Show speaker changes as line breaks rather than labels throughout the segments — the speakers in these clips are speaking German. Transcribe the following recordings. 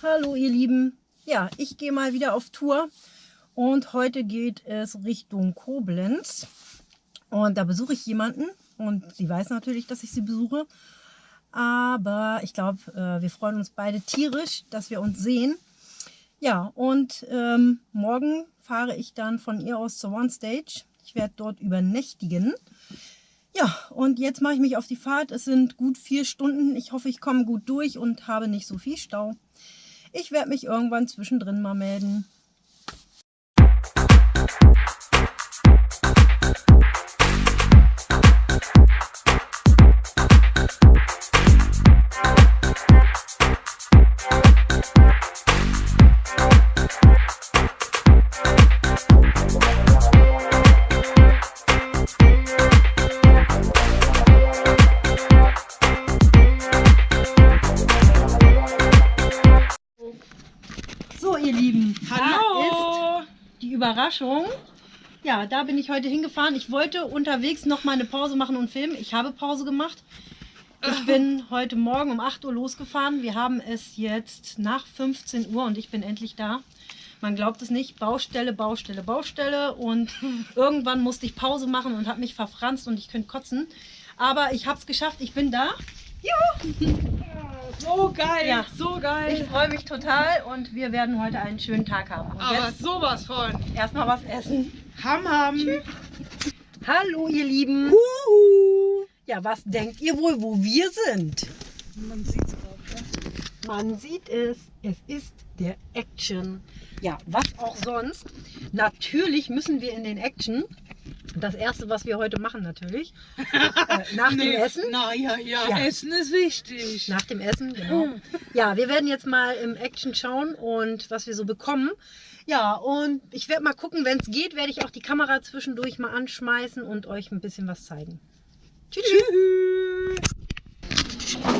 Hallo ihr Lieben. Ja, ich gehe mal wieder auf Tour und heute geht es Richtung Koblenz und da besuche ich jemanden und sie weiß natürlich, dass ich sie besuche. Aber ich glaube, äh, wir freuen uns beide tierisch, dass wir uns sehen. Ja, und ähm, morgen fahre ich dann von ihr aus zur One Stage. Ich werde dort übernächtigen. Ja, und jetzt mache ich mich auf die Fahrt. Es sind gut vier Stunden. Ich hoffe, ich komme gut durch und habe nicht so viel Stau. Ich werde mich irgendwann zwischendrin mal melden. Überraschung. Ja, da bin ich heute hingefahren. Ich wollte unterwegs noch mal eine Pause machen und filmen. Ich habe Pause gemacht. Ich bin heute Morgen um 8 Uhr losgefahren. Wir haben es jetzt nach 15 Uhr und ich bin endlich da. Man glaubt es nicht. Baustelle, Baustelle, Baustelle. Und irgendwann musste ich Pause machen und habe mich verfranst und ich könnte kotzen. Aber ich habe es geschafft. Ich bin da. Juhu!
So geil,
ja.
so geil.
Ich freue mich total und wir werden heute einen schönen Tag haben. Und
Aber sowas von.
Erstmal was essen.
Ham, ham.
Tschüss. Hallo ihr Lieben. Huhu. Ja, was denkt ihr wohl, wo wir sind?
Man sieht es auch, ja.
Man sieht es. Es ist der Action. Ja, was auch sonst. Natürlich müssen wir in den Action das erste, was wir heute machen natürlich, äh, nach nee, dem Essen.
Na ja, ja, ja, Essen ist wichtig.
Nach dem Essen, genau. Ja, wir werden jetzt mal im Action schauen und was wir so bekommen. Ja, und ich werde mal gucken, wenn es geht, werde ich auch die Kamera zwischendurch mal anschmeißen und euch ein bisschen was zeigen. Tschüss.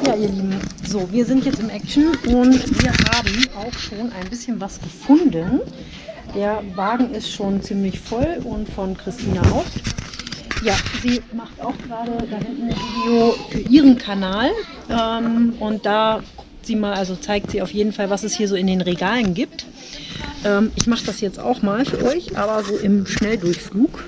Ja, ihr Lieben, so, wir sind jetzt im Action und wir haben auch schon ein bisschen was gefunden. Der Wagen ist schon ziemlich voll und von Christina auch. Ja, sie macht auch gerade da hinten ein Video für ihren Kanal. Ähm, und da sie mal, also zeigt sie auf jeden Fall, was es hier so in den Regalen gibt. Ähm, ich mache das jetzt auch mal für euch, aber so im Schnelldurchflug.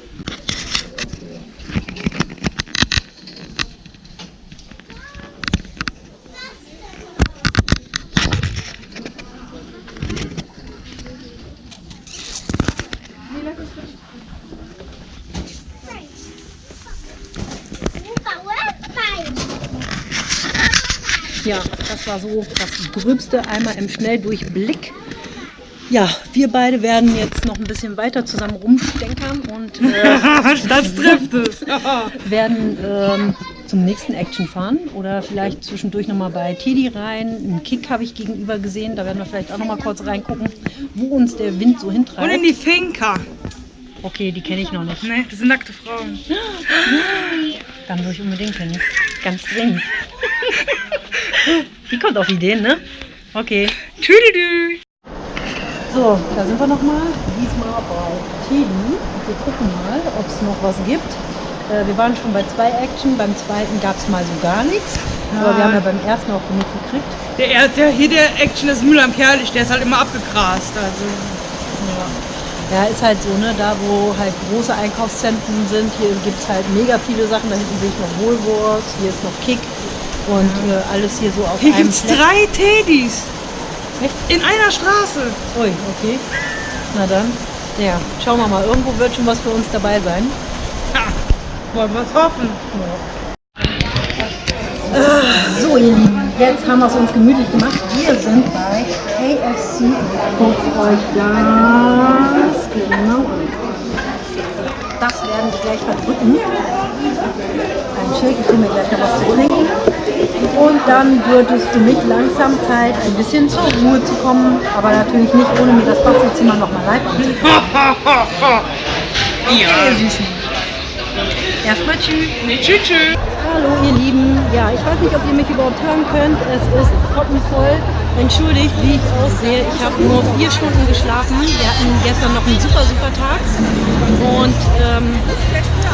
Ja, das war so das Gröbste einmal im Schnelldurchblick. Ja, wir beide werden jetzt noch ein bisschen weiter zusammen rumstenkern und
äh, das trifft es.
werden ähm, zum nächsten Action fahren oder vielleicht zwischendurch nochmal bei Teddy rein. Einen Kick habe ich gegenüber gesehen, da werden wir vielleicht auch nochmal kurz reingucken, wo uns der Wind so hintreibt.
Und in die Finca.
Okay, die kenne ich noch nicht.
Nee, das sind nackte Frauen.
Dann würde ich unbedingt hin. Ganz dringend. Die kommt auf Ideen, ne? Okay.
Tüdelü.
So, da sind wir nochmal. Diesmal bei Teddy. Wir gucken mal, ob es noch was gibt. Äh, wir waren schon bei zwei Action. Beim zweiten gab es mal so gar nichts. Ja. Aber wir haben ja beim ersten auch genug gekriegt.
Der, der, hier der Action ist Müll am Kerlich. Der ist halt immer abgegrast. Also.
Ja. Ja, ist halt so, ne? Da wo halt große Einkaufszentren sind, hier gibt es halt mega viele Sachen. Da hinten sehe ich noch Woolworths, hier ist noch Kick und äh, alles hier so auf
hier einem Hier drei Teddys. Echt? In einer Straße.
Ui, okay. Na dann. Ja, schauen wir mal. Irgendwo wird schon was für uns dabei sein.
Ja, wollen wir es hoffen.
Ja. Ah, so, ihr Lieben, jetzt haben wir es uns gemütlich gemacht. Wir sind bei KFC. Guckt euch das genau Das werden wir gleich verdrücken. Ein Schild, ich mir gleich noch was zu trinken. Und dann wird es für mich langsam Zeit, ein bisschen zur Ruhe zu kommen. Aber natürlich nicht, ohne mir das Bastelzimmer nochmal live anzugucken.
ja. Süßen.
Erstmal tschüss.
Nee, tschüss, tschüss.
Hallo ihr Lieben. Ja, ich weiß nicht, ob ihr mich überhaupt hören könnt. Es ist koppenvoll. Entschuldigt, wie ich aussehe. Ich habe nur vier Stunden geschlafen. Wir hatten gestern noch einen super, super Tag. Und ähm,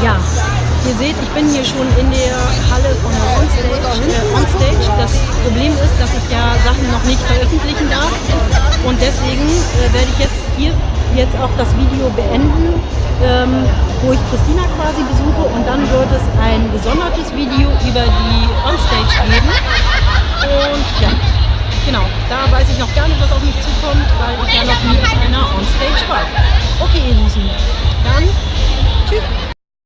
ja, ihr seht, ich bin hier schon in der Halle von der Onstage. Äh, Onstage. Das Problem ist, dass ich ja Sachen noch nicht veröffentlichen darf. Und deswegen äh, werde ich jetzt hier jetzt auch das Video beenden ähm, wo ich Christina quasi besuche und dann wird es ein gesondertes Video über die Onstage geben. Und ja, genau, da weiß ich noch gar nicht, was auf mich zukommt, weil ich ja noch nie in einer Onstage war. Okay, ihr Lieben, dann tschüss.